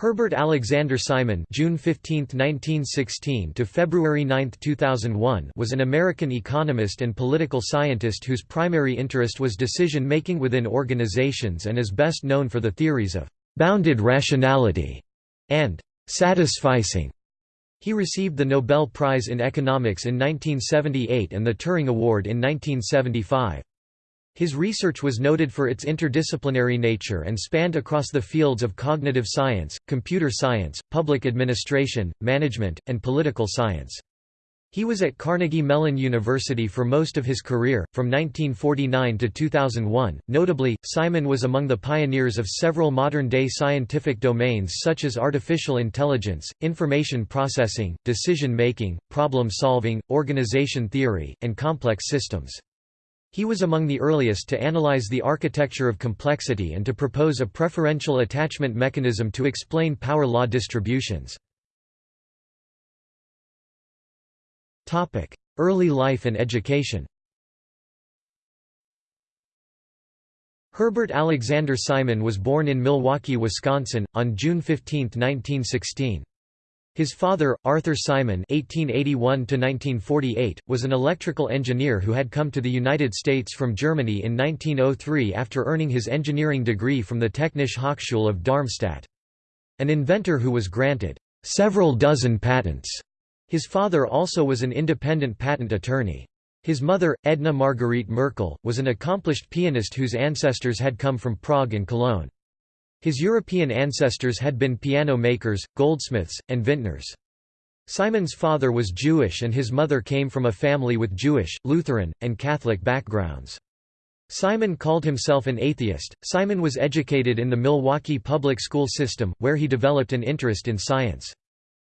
Herbert Alexander Simon June 15, 1916 to February 9, 2001 was an American economist and political scientist whose primary interest was decision-making within organizations and is best known for the theories of «bounded rationality» and «satisficing». He received the Nobel Prize in Economics in 1978 and the Turing Award in 1975. His research was noted for its interdisciplinary nature and spanned across the fields of cognitive science, computer science, public administration, management, and political science. He was at Carnegie Mellon University for most of his career, from 1949 to 2001. Notably, Simon was among the pioneers of several modern day scientific domains such as artificial intelligence, information processing, decision making, problem solving, organization theory, and complex systems. He was among the earliest to analyze the architecture of complexity and to propose a preferential attachment mechanism to explain power law distributions. Early life and education Herbert Alexander Simon was born in Milwaukee, Wisconsin, on June 15, 1916. His father, Arthur Simon (1881–1948), was an electrical engineer who had come to the United States from Germany in 1903 after earning his engineering degree from the Technische Hochschule of Darmstadt. An inventor who was granted several dozen patents. His father also was an independent patent attorney. His mother, Edna Marguerite Merkel, was an accomplished pianist whose ancestors had come from Prague and Cologne. His European ancestors had been piano makers, goldsmiths, and vintners. Simon's father was Jewish and his mother came from a family with Jewish, Lutheran, and Catholic backgrounds. Simon called himself an atheist. Simon was educated in the Milwaukee public school system, where he developed an interest in science.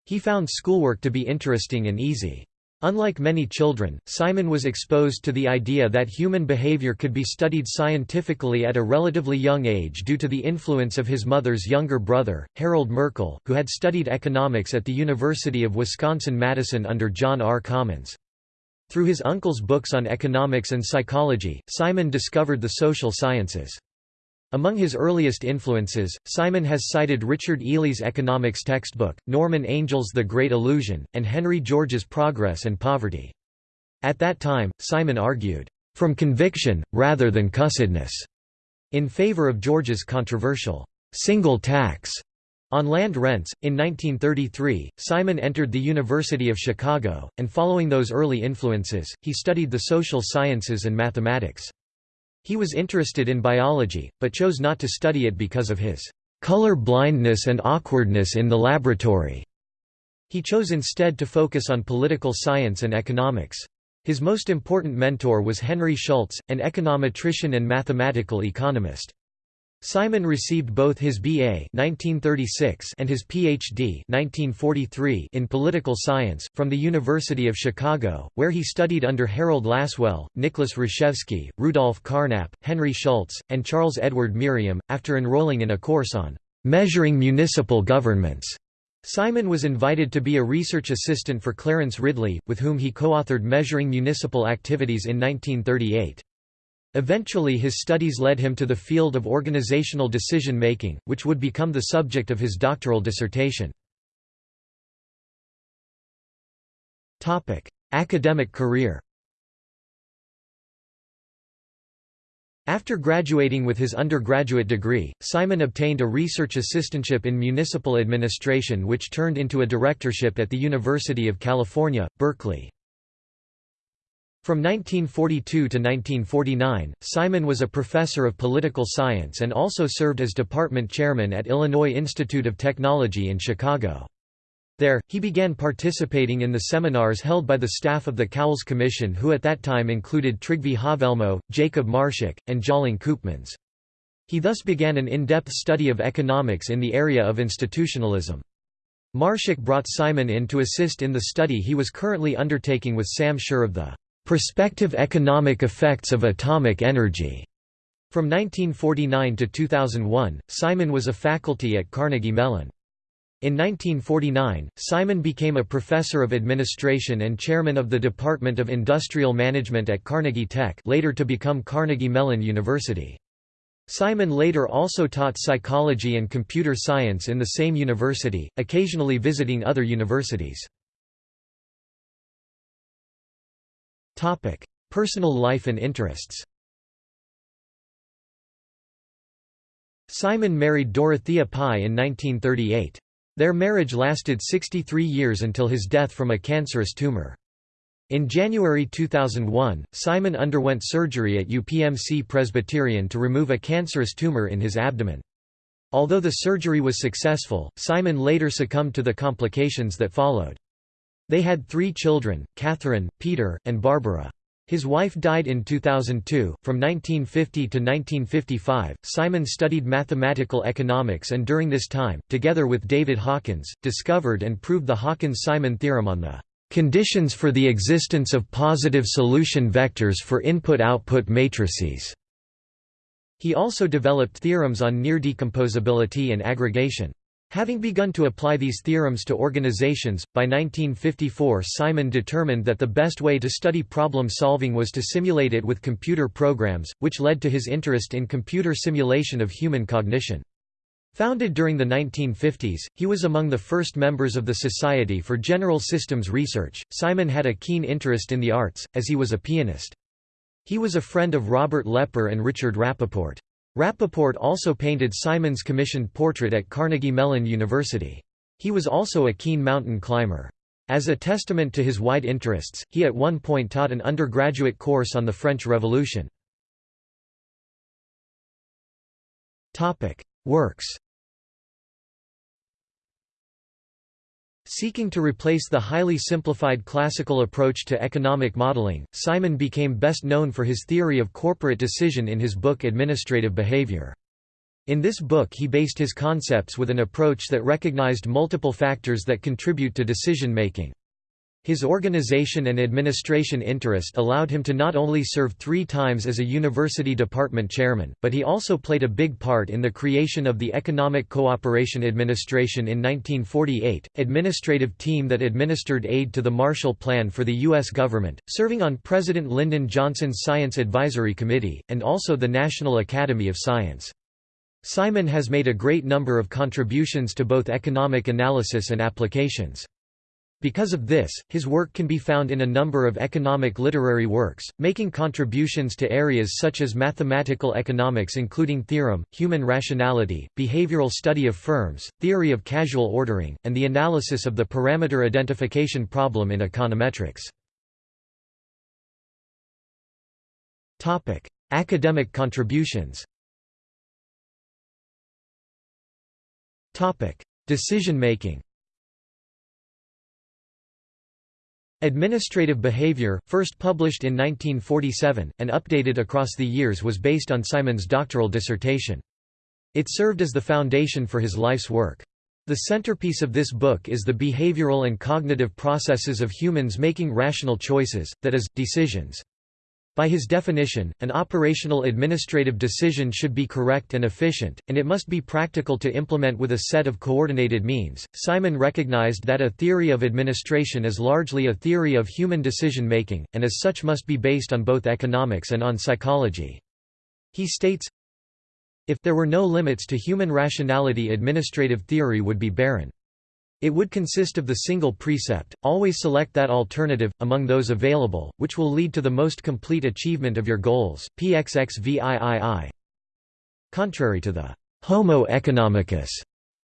He found schoolwork to be interesting and easy. Unlike many children, Simon was exposed to the idea that human behavior could be studied scientifically at a relatively young age due to the influence of his mother's younger brother, Harold Merkel, who had studied economics at the University of Wisconsin-Madison under John R. Commons. Through his uncle's books on economics and psychology, Simon discovered the social sciences. Among his earliest influences, Simon has cited Richard Ely's economics textbook, Norman Angell's The Great Illusion, and Henry George's Progress and Poverty. At that time, Simon argued, "...from conviction, rather than cussedness," in favor of George's controversial, "...single tax." On land rents, in 1933, Simon entered the University of Chicago, and following those early influences, he studied the social sciences and mathematics. He was interested in biology, but chose not to study it because of his color blindness and awkwardness in the laboratory. He chose instead to focus on political science and economics. His most important mentor was Henry Schultz, an econometrician and mathematical economist. Simon received both his BA 1936 and his PhD 1943 in political science, from the University of Chicago, where he studied under Harold Lasswell, Nicholas Rashevsky, Rudolf Carnap, Henry Schultz, and Charles Edward Merriam, after enrolling in a course on "'Measuring Municipal Governments'". Simon was invited to be a research assistant for Clarence Ridley, with whom he co-authored Measuring Municipal Activities in 1938. Eventually his studies led him to the field of organizational decision-making, which would become the subject of his doctoral dissertation. Academic career After graduating with his undergraduate degree, Simon obtained a research assistantship in municipal administration which turned into a directorship at the University of California, Berkeley. From 1942 to 1949, Simon was a professor of political science and also served as department chairman at Illinois Institute of Technology in Chicago. There, he began participating in the seminars held by the staff of the Cowles Commission who at that time included Trygve Haavelmo, Jacob Marschak, and Tjalling Koopmans. He thus began an in-depth study of economics in the area of institutionalism. Marschak brought Simon in to assist in the study he was currently undertaking with Sam Schurr of the Prospective Economic Effects of Atomic Energy. From 1949 to 2001, Simon was a faculty at Carnegie Mellon. In 1949, Simon became a professor of administration and chairman of the Department of Industrial Management at Carnegie Tech later to become Carnegie Mellon University. Simon later also taught psychology and computer science in the same university, occasionally visiting other universities. Personal life and interests Simon married Dorothea Pye in 1938. Their marriage lasted 63 years until his death from a cancerous tumor. In January 2001, Simon underwent surgery at UPMC Presbyterian to remove a cancerous tumor in his abdomen. Although the surgery was successful, Simon later succumbed to the complications that followed. They had three children, Catherine, Peter, and Barbara. His wife died in 2002. From 1950 to 1955, Simon studied mathematical economics and during this time, together with David Hawkins, discovered and proved the Hawkins-Simon theorem on the conditions for the existence of positive solution vectors for input-output matrices. He also developed theorems on near decomposability and aggregation. Having begun to apply these theorems to organizations, by 1954 Simon determined that the best way to study problem solving was to simulate it with computer programs, which led to his interest in computer simulation of human cognition. Founded during the 1950s, he was among the first members of the Society for General Systems Research. Simon had a keen interest in the arts, as he was a pianist. He was a friend of Robert Lepper and Richard Rappaport. Rappaport also painted Simon's commissioned portrait at Carnegie Mellon University. He was also a keen mountain climber. As a testament to his wide interests, he at one point taught an undergraduate course on the French Revolution. Works Seeking to replace the highly simplified classical approach to economic modeling, Simon became best known for his theory of corporate decision in his book Administrative Behavior. In this book he based his concepts with an approach that recognized multiple factors that contribute to decision-making. His organization and administration interest allowed him to not only serve three times as a university department chairman, but he also played a big part in the creation of the Economic Cooperation Administration in 1948, administrative team that administered aid to the Marshall Plan for the U.S. government, serving on President Lyndon Johnson's Science Advisory Committee, and also the National Academy of Science. Simon has made a great number of contributions to both economic analysis and applications. Because of this, his work can be found in a number of economic literary works, making contributions to areas such as mathematical economics including theorem, human rationality, behavioral study of firms, theory of causal ordering, and the analysis of the parameter identification problem in econometrics. Academic contributions Decision-making Administrative Behavior, first published in 1947, and updated across the years was based on Simon's doctoral dissertation. It served as the foundation for his life's work. The centerpiece of this book is the behavioral and cognitive processes of humans making rational choices, that is, decisions. By his definition, an operational administrative decision should be correct and efficient, and it must be practical to implement with a set of coordinated means. Simon recognized that a theory of administration is largely a theory of human decision making, and as such must be based on both economics and on psychology. He states, If there were no limits to human rationality administrative theory would be barren. It would consist of the single precept, always select that alternative, among those available, which will lead to the most complete achievement of your goals PXXVIII. Contrary to the «homo economicus»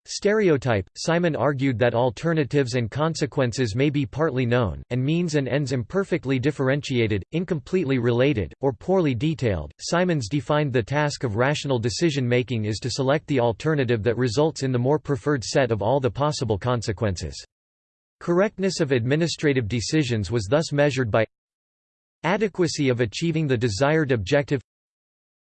stereotype, Simon argued that alternatives and consequences may be partly known, and means and ends imperfectly differentiated, incompletely related, or poorly detailed. Simons defined the task of rational decision-making is to select the alternative that results in the more preferred set of all the possible consequences. Correctness of administrative decisions was thus measured by adequacy of achieving the desired objective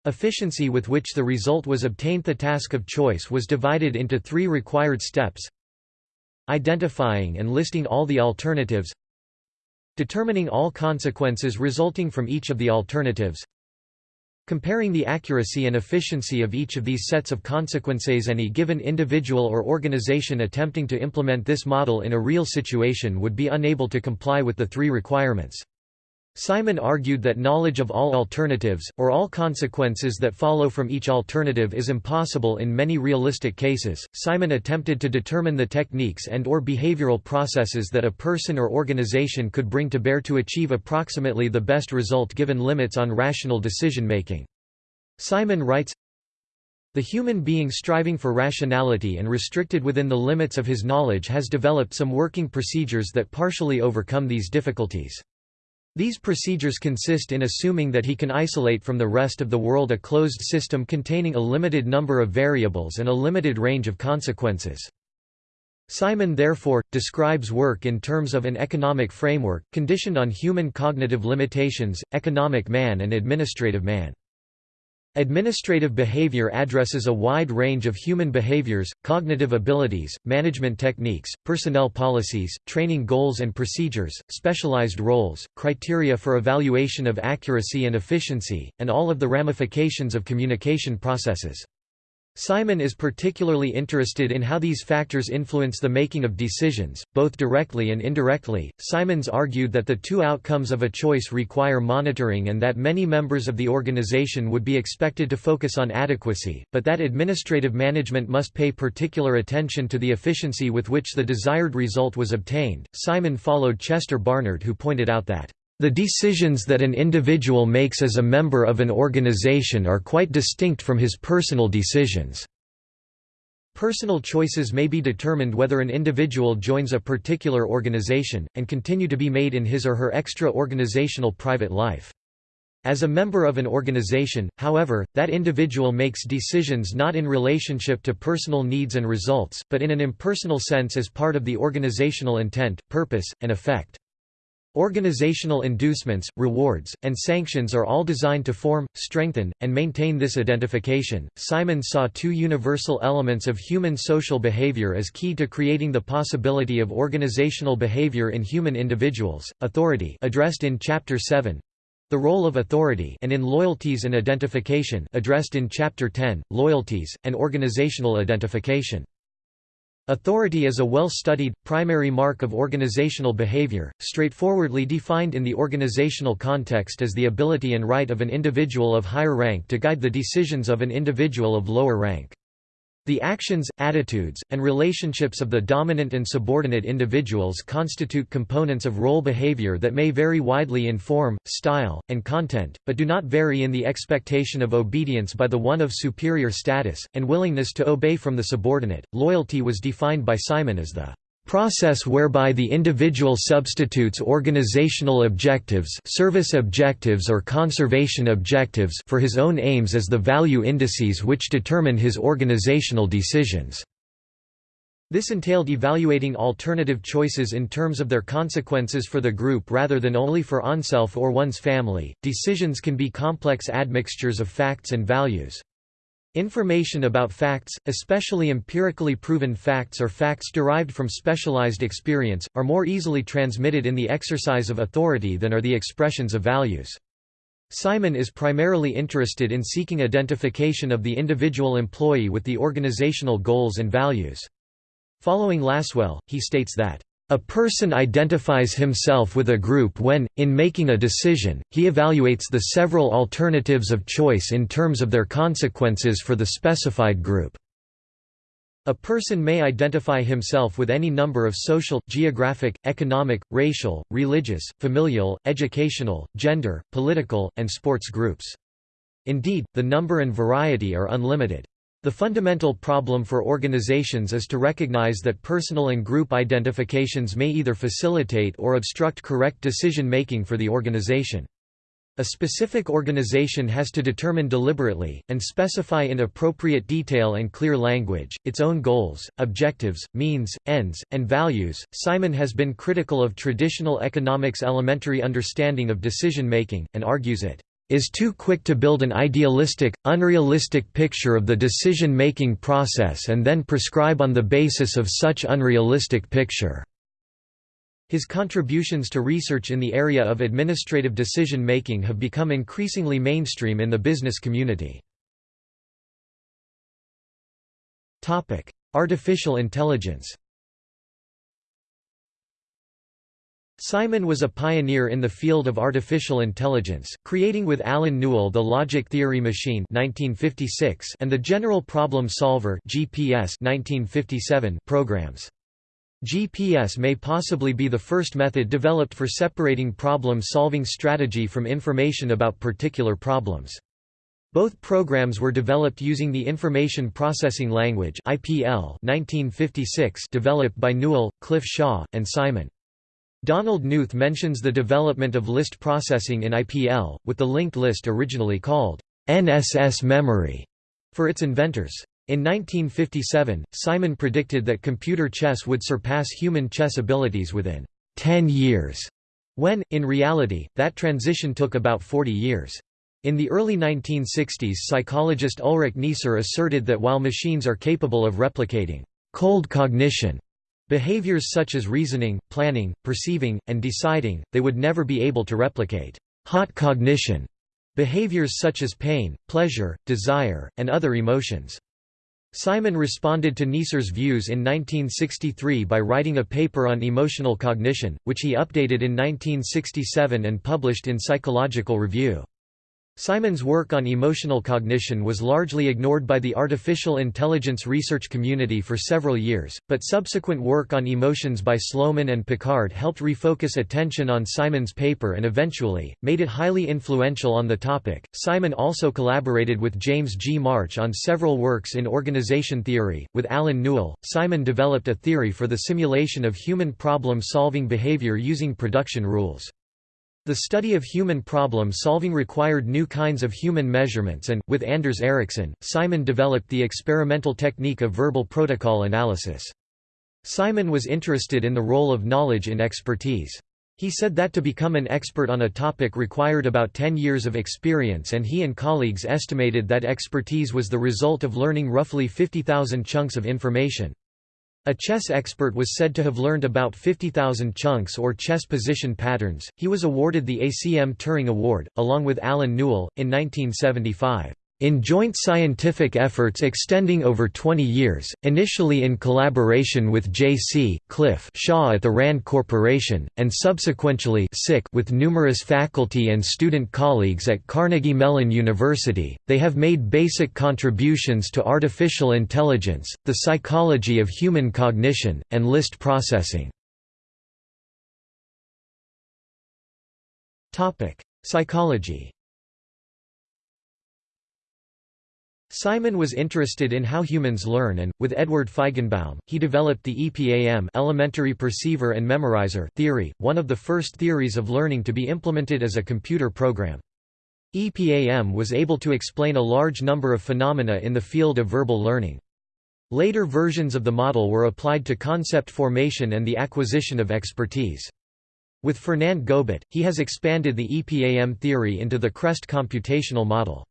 Efficiency with which the result was obtained. The task of choice was divided into three required steps. Identifying and listing all the alternatives. Determining all consequences resulting from each of the alternatives. Comparing the accuracy and efficiency of each of these sets of consequences. Any given individual or organization attempting to implement this model in a real situation would be unable to comply with the three requirements. Simon argued that knowledge of all alternatives, or all consequences that follow from each alternative is impossible in many realistic cases. Simon attempted to determine the techniques and or behavioral processes that a person or organization could bring to bear to achieve approximately the best result given limits on rational decision-making. Simon writes, the human being striving for rationality and restricted within the limits of his knowledge has developed some working procedures that partially overcome these difficulties. These procedures consist in assuming that he can isolate from the rest of the world a closed system containing a limited number of variables and a limited range of consequences. Simon therefore, describes work in terms of an economic framework, conditioned on human cognitive limitations, economic man and administrative man. Administrative behavior addresses a wide range of human behaviors, cognitive abilities, management techniques, personnel policies, training goals and procedures, specialized roles, criteria for evaluation of accuracy and efficiency, and all of the ramifications of communication processes. Simon is particularly interested in how these factors influence the making of decisions, both directly and indirectly. Simons argued that the two outcomes of a choice require monitoring and that many members of the organization would be expected to focus on adequacy, but that administrative management must pay particular attention to the efficiency with which the desired result was obtained. Simon followed Chester Barnard, who pointed out that the decisions that an individual makes as a member of an organization are quite distinct from his personal decisions. Personal choices may be determined whether an individual joins a particular organization, and continue to be made in his or her extra-organizational private life. As a member of an organization, however, that individual makes decisions not in relationship to personal needs and results, but in an impersonal sense as part of the organizational intent, purpose, and effect. Organizational inducements, rewards, and sanctions are all designed to form, strengthen, and maintain this identification. Simon saw two universal elements of human social behavior as key to creating the possibility of organizational behavior in human individuals: authority, addressed in chapter 7, the role of authority, and in loyalties and identification, addressed in chapter 10, loyalties and organizational identification. Authority is a well-studied, primary mark of organizational behavior, straightforwardly defined in the organizational context as the ability and right of an individual of higher rank to guide the decisions of an individual of lower rank. The actions, attitudes, and relationships of the dominant and subordinate individuals constitute components of role behavior that may vary widely in form, style, and content, but do not vary in the expectation of obedience by the one of superior status, and willingness to obey from the subordinate. Loyalty was defined by Simon as the process whereby the individual substitutes organizational objectives service objectives or conservation objectives for his own aims as the value indices which determine his organizational decisions. This entailed evaluating alternative choices in terms of their consequences for the group rather than only for oneself or one's family. Decisions can be complex admixtures of facts and values. Information about facts, especially empirically proven facts or facts derived from specialized experience, are more easily transmitted in the exercise of authority than are the expressions of values. Simon is primarily interested in seeking identification of the individual employee with the organizational goals and values. Following Lasswell, he states that a person identifies himself with a group when, in making a decision, he evaluates the several alternatives of choice in terms of their consequences for the specified group. A person may identify himself with any number of social, geographic, economic, racial, religious, familial, educational, gender, political, and sports groups. Indeed, the number and variety are unlimited. The fundamental problem for organizations is to recognize that personal and group identifications may either facilitate or obstruct correct decision-making for the organization. A specific organization has to determine deliberately, and specify in appropriate detail and clear language, its own goals, objectives, means, ends, and values. Simon has been critical of traditional economics' elementary understanding of decision making, and argues it is too quick to build an idealistic, unrealistic picture of the decision-making process and then prescribe on the basis of such unrealistic picture." His contributions to research in the area of administrative decision-making have become increasingly mainstream in the business community. Artificial intelligence Simon was a pioneer in the field of artificial intelligence, creating with Allen Newell the logic theory machine 1956 and the general problem solver GPS 1957 programs. GPS may possibly be the first method developed for separating problem-solving strategy from information about particular problems. Both programs were developed using the Information Processing Language (IPL) 1956 developed by Newell, Cliff Shaw, and Simon. Donald Knuth mentions the development of list processing in IPL, with the linked list originally called NSS memory for its inventors. In 1957, Simon predicted that computer chess would surpass human chess abilities within 10 years, when, in reality, that transition took about 40 years. In the early 1960s psychologist Ulrich Neisser asserted that while machines are capable of replicating cold cognition Behaviors such as reasoning, planning, perceiving, and deciding, they would never be able to replicate hot cognition behaviors such as pain, pleasure, desire, and other emotions. Simon responded to Neisser's views in 1963 by writing a paper on emotional cognition, which he updated in 1967 and published in Psychological Review. Simon's work on emotional cognition was largely ignored by the artificial intelligence research community for several years, but subsequent work on emotions by Sloman and Picard helped refocus attention on Simon's paper and eventually, made it highly influential on the topic. Simon also collaborated with James G. March on several works in organization theory. With Allen Newell, Simon developed a theory for the simulation of human problem solving behavior using production rules. The study of human problem-solving required new kinds of human measurements and, with Anders Ericsson, Simon developed the experimental technique of verbal protocol analysis. Simon was interested in the role of knowledge in expertise. He said that to become an expert on a topic required about 10 years of experience and he and colleagues estimated that expertise was the result of learning roughly 50,000 chunks of information. A chess expert was said to have learned about 50,000 chunks or chess position patterns. He was awarded the ACM Turing Award, along with Allen Newell, in 1975 in joint scientific efforts extending over 20 years, initially in collaboration with J.C. Cliff Shaw at the RAND Corporation, and subsequently with numerous faculty and student colleagues at Carnegie Mellon University, they have made basic contributions to artificial intelligence, the psychology of human cognition, and list processing. Psychology Simon was interested in how humans learn and, with Edward Feigenbaum, he developed the EPAM elementary perceiver and memorizer theory, one of the first theories of learning to be implemented as a computer program. EPAM was able to explain a large number of phenomena in the field of verbal learning. Later versions of the model were applied to concept formation and the acquisition of expertise. With Fernand Gobet, he has expanded the EPAM theory into the CREST computational model.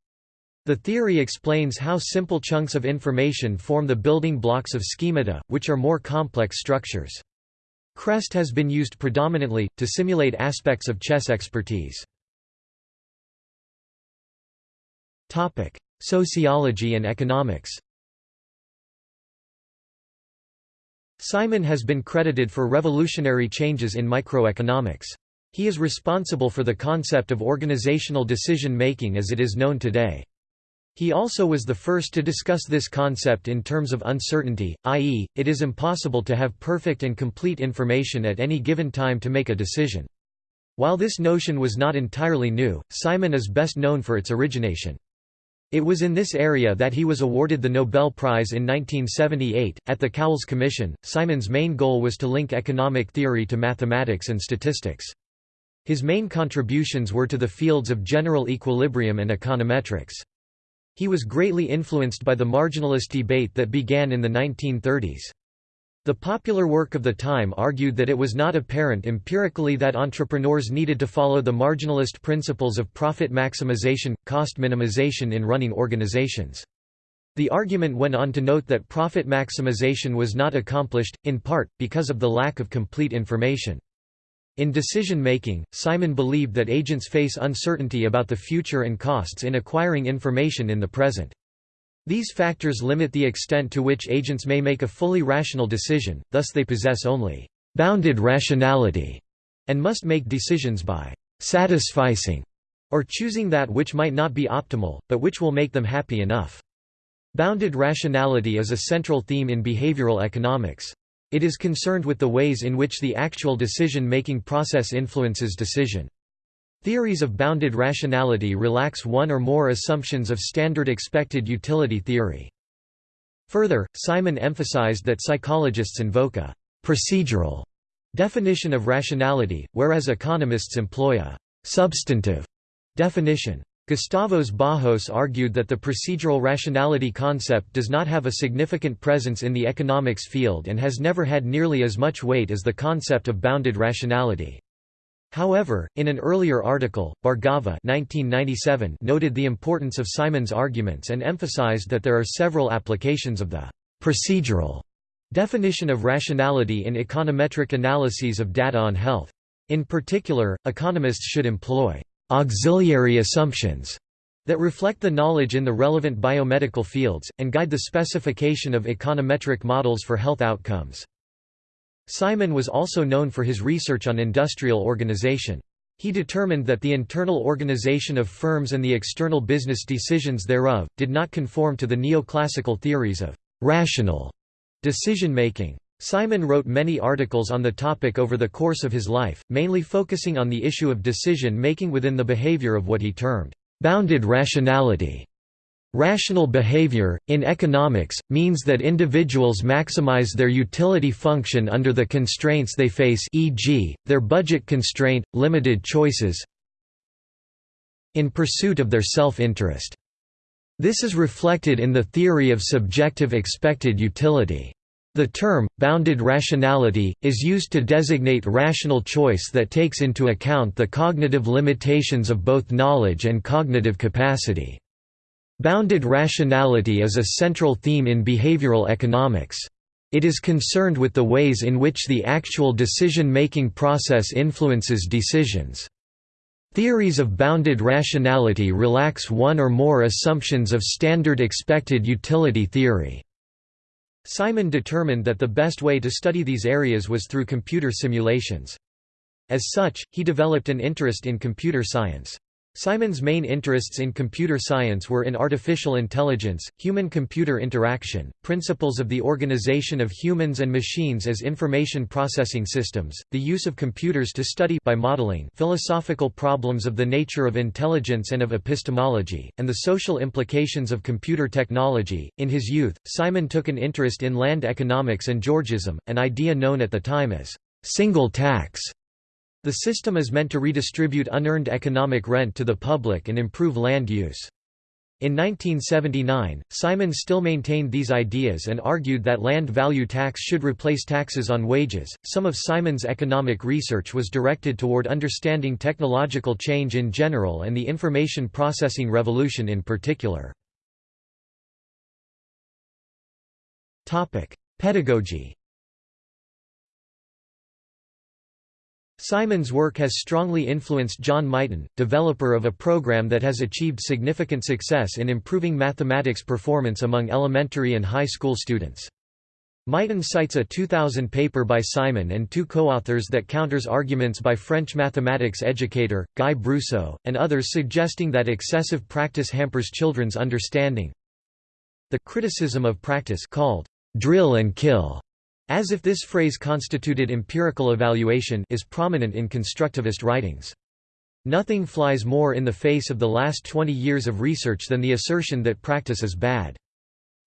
The theory explains how simple chunks of information form the building blocks of schemata, which are more complex structures. CREST has been used predominantly, to simulate aspects of chess expertise. Sociology and economics Simon has been credited for revolutionary changes in microeconomics. He is responsible for the concept of organizational decision-making as it is known today. He also was the first to discuss this concept in terms of uncertainty, i.e., it is impossible to have perfect and complete information at any given time to make a decision. While this notion was not entirely new, Simon is best known for its origination. It was in this area that he was awarded the Nobel Prize in 1978. At the Cowles Commission, Simon's main goal was to link economic theory to mathematics and statistics. His main contributions were to the fields of general equilibrium and econometrics. He was greatly influenced by the marginalist debate that began in the 1930s. The popular work of the time argued that it was not apparent empirically that entrepreneurs needed to follow the marginalist principles of profit maximization, cost minimization in running organizations. The argument went on to note that profit maximization was not accomplished, in part, because of the lack of complete information. In decision-making, Simon believed that agents face uncertainty about the future and costs in acquiring information in the present. These factors limit the extent to which agents may make a fully rational decision, thus they possess only «bounded rationality» and must make decisions by satisficing or choosing that which might not be optimal, but which will make them happy enough. Bounded rationality is a central theme in behavioral economics. It is concerned with the ways in which the actual decision-making process influences decision. Theories of bounded rationality relax one or more assumptions of standard expected utility theory. Further, Simon emphasized that psychologists invoke a «procedural» definition of rationality, whereas economists employ a «substantive» definition. Gustavos Barros argued that the procedural rationality concept does not have a significant presence in the economics field and has never had nearly as much weight as the concept of bounded rationality. However, in an earlier article, Bhargava 1997 noted the importance of Simon's arguments and emphasized that there are several applications of the procedural definition of rationality in econometric analyses of data on health. In particular, economists should employ auxiliary assumptions that reflect the knowledge in the relevant biomedical fields, and guide the specification of econometric models for health outcomes. Simon was also known for his research on industrial organization. He determined that the internal organization of firms and the external business decisions thereof, did not conform to the neoclassical theories of «rational» decision-making. Simon wrote many articles on the topic over the course of his life, mainly focusing on the issue of decision-making within the behavior of what he termed, "...bounded rationality." Rational behavior, in economics, means that individuals maximize their utility function under the constraints they face e.g., their budget constraint, limited choices in pursuit of their self-interest. This is reflected in the theory of subjective expected utility. The term, bounded rationality, is used to designate rational choice that takes into account the cognitive limitations of both knowledge and cognitive capacity. Bounded rationality is a central theme in behavioral economics. It is concerned with the ways in which the actual decision-making process influences decisions. Theories of bounded rationality relax one or more assumptions of standard expected utility theory. Simon determined that the best way to study these areas was through computer simulations. As such, he developed an interest in computer science. Simon's main interests in computer science were in artificial intelligence, human-computer interaction, principles of the organization of humans and machines as information processing systems, the use of computers to study by modeling philosophical problems of the nature of intelligence and of epistemology, and the social implications of computer technology. In his youth, Simon took an interest in land economics and Georgism, an idea known at the time as single tax. The system is meant to redistribute unearned economic rent to the public and improve land use. In 1979, Simon still maintained these ideas and argued that land value tax should replace taxes on wages. Some of Simon's economic research was directed toward understanding technological change in general and the information processing revolution in particular. Topic: Pedagogy Simon's work has strongly influenced John Mighton, developer of a program that has achieved significant success in improving mathematics performance among elementary and high school students. Mighton cites a 2000 paper by Simon and two co-authors that counters arguments by French mathematics educator, Guy Brousseau, and others suggesting that excessive practice hampers children's understanding. The criticism of practice called drill and kill as if this phrase constituted empirical evaluation is prominent in constructivist writings. Nothing flies more in the face of the last 20 years of research than the assertion that practice is bad.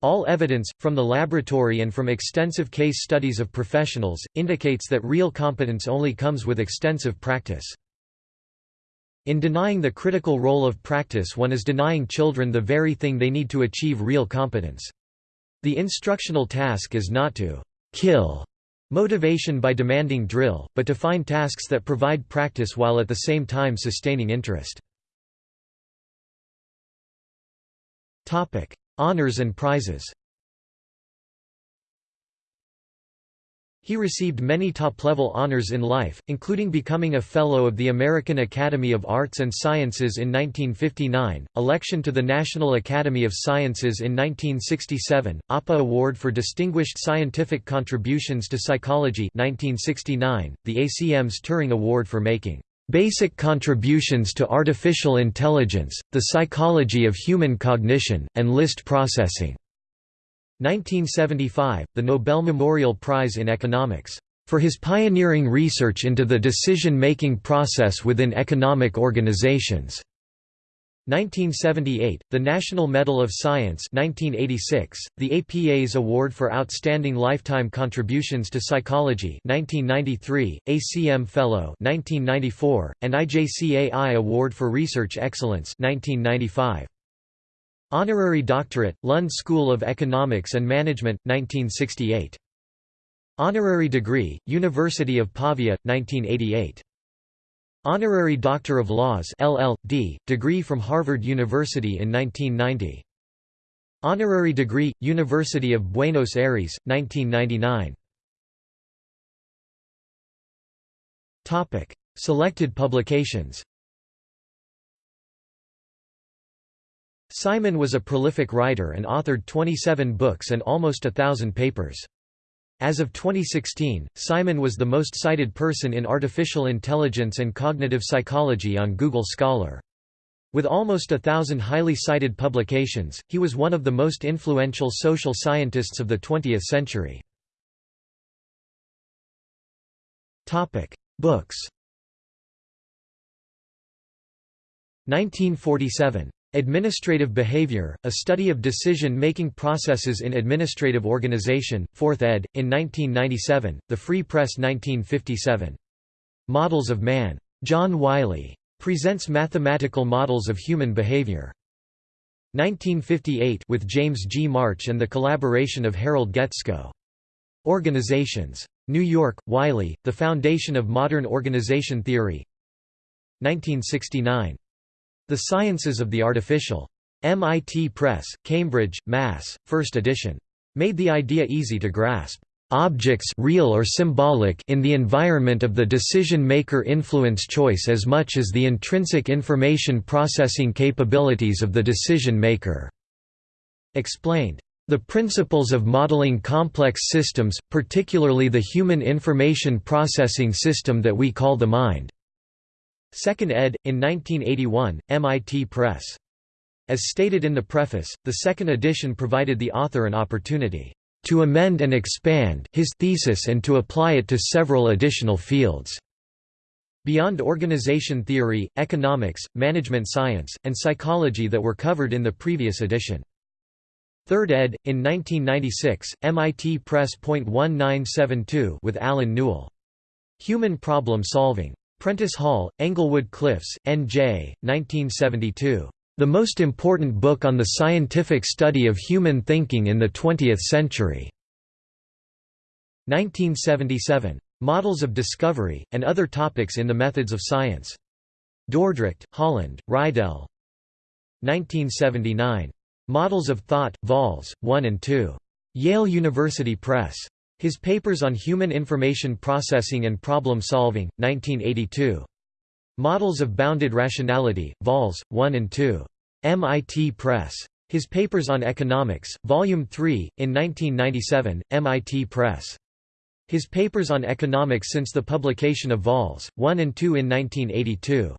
All evidence, from the laboratory and from extensive case studies of professionals, indicates that real competence only comes with extensive practice. In denying the critical role of practice one is denying children the very thing they need to achieve real competence. The instructional task is not to kill motivation by demanding drill, but to find tasks that provide practice while at the same time sustaining interest. Honors and prizes He received many top-level honors in life, including becoming a Fellow of the American Academy of Arts and Sciences in 1959, election to the National Academy of Sciences in 1967, APA Award for Distinguished Scientific Contributions to Psychology 1969, the ACM's Turing Award for making "...basic contributions to artificial intelligence, the psychology of human cognition, and list processing." 1975, the Nobel Memorial Prize in Economics, "...for his pioneering research into the decision-making process within economic organizations." 1978, the National Medal of Science 1986, the APA's Award for Outstanding Lifetime Contributions to Psychology 1993, ACM Fellow 1994, and IJCAI Award for Research Excellence 1995. Honorary Doctorate, Lund School of Economics and Management, 1968. Honorary Degree, University of Pavia, 1988. Honorary Doctor of Laws LL.D., degree from Harvard University in 1990. Honorary degree, University of Buenos Aires, 1999. Selected publications Simon was a prolific writer and authored 27 books and almost a thousand papers. As of 2016, Simon was the most cited person in artificial intelligence and cognitive psychology on Google Scholar. With almost a thousand highly cited publications, he was one of the most influential social scientists of the 20th century. Books 1947 Administrative Behavior, A Study of Decision-Making Processes in Administrative Organization, 4th ed., in 1997, The Free Press 1957. Models of Man. John Wiley. Presents mathematical models of human behavior. 1958 with James G. March and the collaboration of Harold Guetzkow. Organizations. New York, Wiley, The Foundation of Modern Organization Theory 1969. The Sciences of the Artificial. MIT Press, Cambridge, Mass., 1st edition. Made the idea easy to grasp. Objects real or symbolic in the environment of the decision-maker influence choice as much as the intrinsic information processing capabilities of the decision-maker." Explained. The principles of modeling complex systems, particularly the human information processing system that we call the mind. Second ed. in 1981, MIT Press. As stated in the preface, the second edition provided the author an opportunity to amend and expand his thesis and to apply it to several additional fields. Beyond organization theory, economics, management science, and psychology that were covered in the previous edition. Third ed. in 1996, MIT Press. 1972 with Allen Newell. Human Problem Solving. Prentice Hall, Englewood Cliffs, N.J., 1972. The most important book on the scientific study of human thinking in the 20th century. 1977. Models of Discovery, and Other Topics in the Methods of Science. Dordrecht, Holland, Reidel. 1979. Models of Thought, Vols. 1 and 2. Yale University Press. His papers on human information processing and problem solving, 1982. Models of Bounded Rationality, Vols. 1 and 2. MIT Press. His papers on economics, Volume 3, in 1997, MIT Press. His papers on economics since the publication of Vols. 1 and 2 in 1982.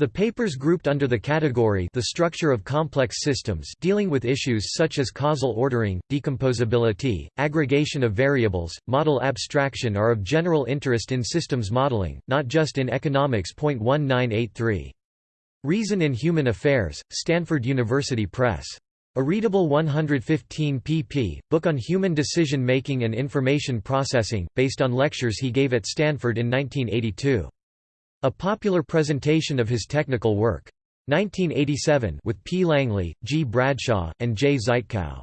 The papers grouped under the category the structure of complex systems dealing with issues such as causal ordering, decomposability, aggregation of variables, model abstraction are of general interest in systems modeling, not just in economics. 1983. Reason in Human Affairs, Stanford University Press. A readable 115 pp. book on human decision-making and information processing, based on lectures he gave at Stanford in 1982. A popular presentation of his technical work. 1987 with P. Langley, G. Bradshaw, and J. Zytkow.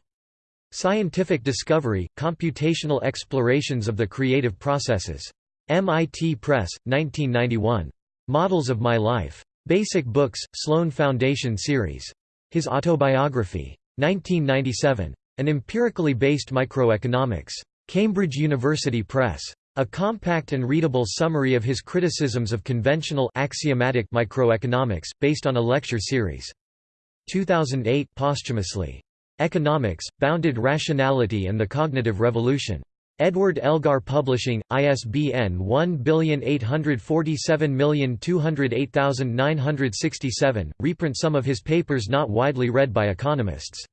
Scientific Discovery, Computational Explorations of the Creative Processes. MIT Press, 1991. Models of My Life. Basic Books, Sloan Foundation Series. His Autobiography. 1997. An Empirically Based Microeconomics. Cambridge University Press. A compact and readable summary of his criticisms of conventional axiomatic microeconomics, based on a lecture series. 2008 posthumously. Economics, Bounded Rationality and the Cognitive Revolution. Edward Elgar Publishing, ISBN 1847208967, reprint some of his papers not widely read by economists.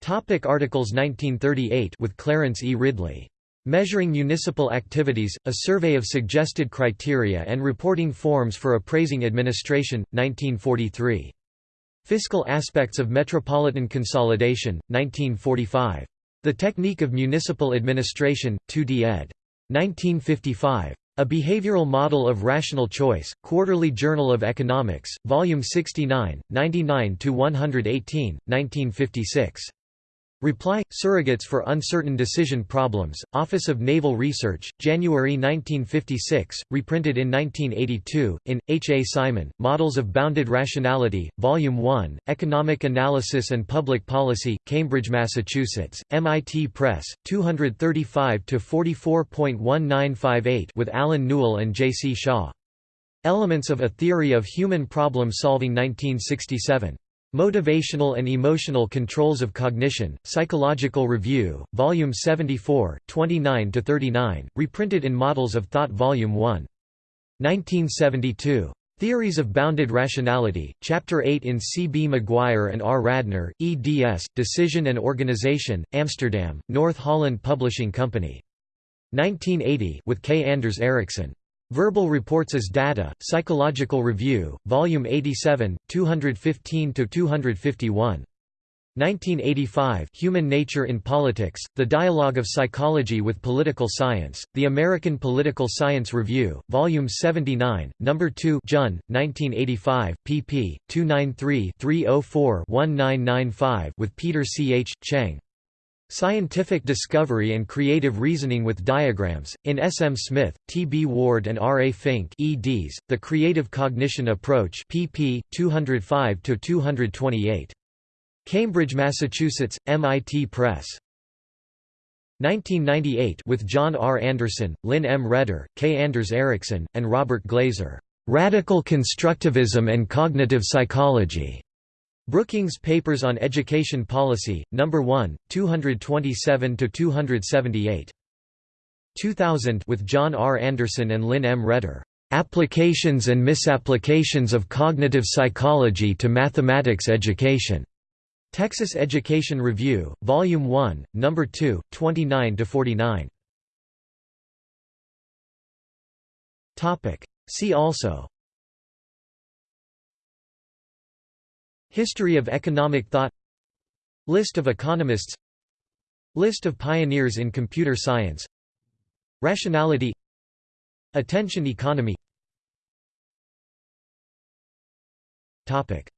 Topic articles 1938 with Clarence E. Ridley. Measuring Municipal Activities, A Survey of Suggested Criteria and Reporting Forms for Appraising Administration, 1943. Fiscal Aspects of Metropolitan Consolidation, 1945. The Technique of Municipal Administration, 2d ed. 1955. A Behavioral Model of Rational Choice, Quarterly Journal of Economics, Volume 69, 99–118, 1956. Reply, Surrogates for Uncertain Decision Problems, Office of Naval Research, January 1956, reprinted in 1982, in, H. A. Simon, Models of Bounded Rationality, Volume 1, Economic Analysis and Public Policy, Cambridge, Massachusetts, MIT Press, 235–44.1958 with Allen Newell and J. C. Shaw. Elements of a Theory of Human Problem Solving 1967. Motivational and Emotional Controls of Cognition, Psychological Review, Volume 74, 29–39, reprinted in Models of Thought Volume 1. 1972. Theories of Bounded Rationality, Chapter 8 in C. B. McGuire and R. Radner, eds. Decision and Organization, Amsterdam, North Holland Publishing Company. 1980 with K. Anders Ericsson. Verbal Reports as Data, Psychological Review, Volume 87, 215–251. 1985 Human Nature in Politics, The Dialogue of Psychology with Political Science, The American Political Science Review, Volume 79, No. 2 Jun, 1985, pp. 293-304-1995 with Peter C. H. Cheng. Scientific Discovery and Creative Reasoning with Diagrams, in S. M. Smith, T. B. Ward and R. A. Fink eds, The Creative Cognition Approach pp. 205–228. Cambridge, Massachusetts, MIT Press. 1998 with John R. Anderson, Lynne M. Reder, K. Anders Ericsson, and Robert Glaser. "'Radical Constructivism and Cognitive Psychology' Brookings Papers on Education Policy, No. 1, 227–278. 2000 with John R. Anderson and Lynne M. Reder. "'Applications and Misapplications of Cognitive Psychology to Mathematics Education' Texas Education Review, Volume 1, No. 2, 29–49. See also History of economic thought List of economists List of pioneers in computer science Rationality Attention economy Topic.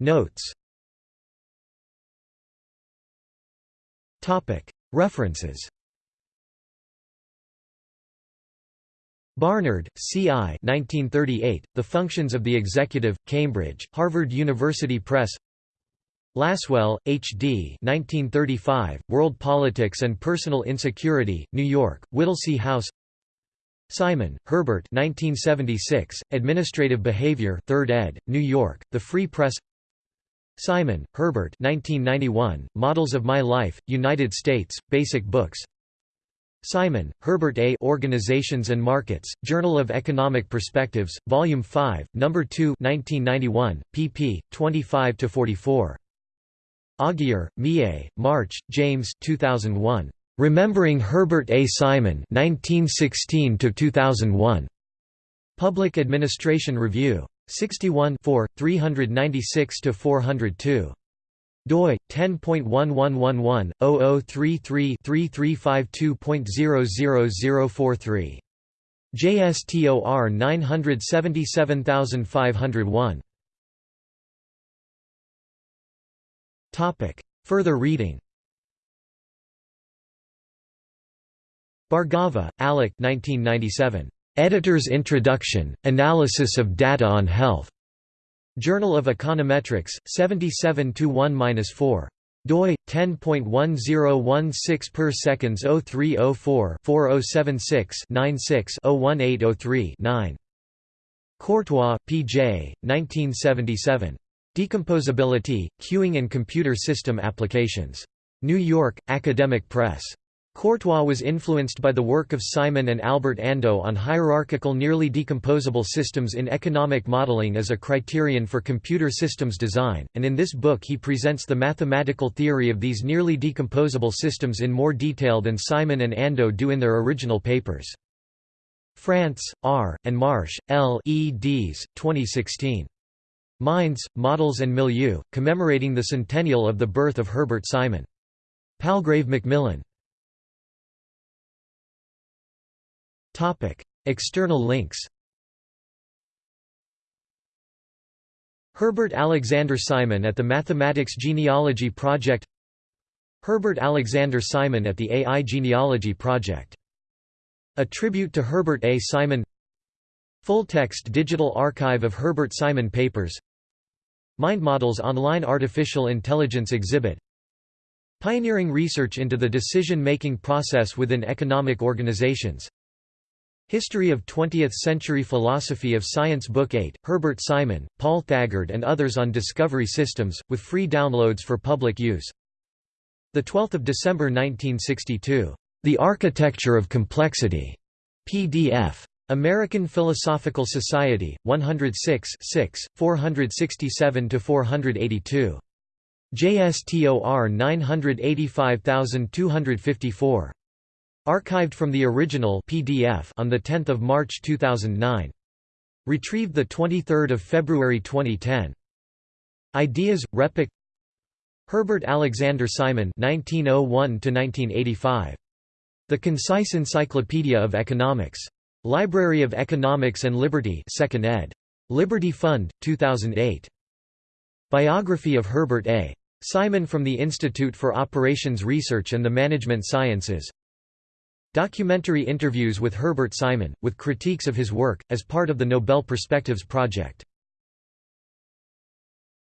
Notes Topic. References Barnard, C. I. 1938, the Functions of the Executive, Cambridge, Harvard University Press Lasswell, H. D. 1935, World Politics and Personal Insecurity, New York, Whittlesey House Simon, Herbert 1976, Administrative Behavior 3rd ed., New York, The Free Press Simon, Herbert 1991, Models of My Life, United States, Basic Books Simon, Herbert A. Organizations and Markets, Journal of Economic Perspectives, Volume 5, No. 2 1991, pp. 25–44. Augier, Mie, March, James 2001. Remembering Herbert A. Simon 1916–2001. Public Administration Review. 61 396–402 doi 10.1111/0033-3352.00043 JSTOR 977501 Topic. Further reading. Bhargava, Alok 1997 Editor's Introduction Analysis of Data on Health Journal of Econometrics, 77 1-4. doi 10.1016 per seconds 0304 4076 96 01803 9 Courtois, P.J., 1977. Decomposability, Queuing and Computer System Applications. New York, Academic Press. Courtois was influenced by the work of Simon and Albert Ando on hierarchical nearly decomposable systems in economic modeling as a criterion for computer systems design, and in this book he presents the mathematical theory of these nearly decomposable systems in more detail than Simon and Ando do in their original papers. Frantz, R., and Marsh, L. eds. 2016. Minds, Models and Milieu, commemorating the centennial of the birth of Herbert Simon. Palgrave Macmillan. External links Herbert Alexander Simon at the Mathematics Genealogy Project Herbert Alexander Simon at the AI Genealogy Project a tribute to Herbert A. Simon Full-text digital archive of Herbert Simon papers MindModels online artificial intelligence exhibit Pioneering research into the decision-making process within economic organizations History of 20th-century philosophy of science Book 8, Herbert Simon, Paul Thagard and others on Discovery Systems, with free downloads for public use 12 December 1962 the Architecture of Complexity. PDF. American Philosophical Society, 106 467–482. JSTOR 985254. Archived from the original PDF on 10 March 2009. Retrieved 23 February 2010. Ideas, RePEc Herbert Alexander Simon 1901 1985. The Concise Encyclopedia of Economics. Library of Economics and Liberty 2nd ed. Liberty Fund, 2008. Biography of Herbert A. Simon from the Institute for Operations Research and the Management Sciences Documentary interviews with Herbert Simon, with critiques of his work, as part of the Nobel Perspectives Project